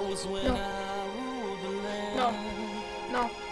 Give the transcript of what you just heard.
No. No. No.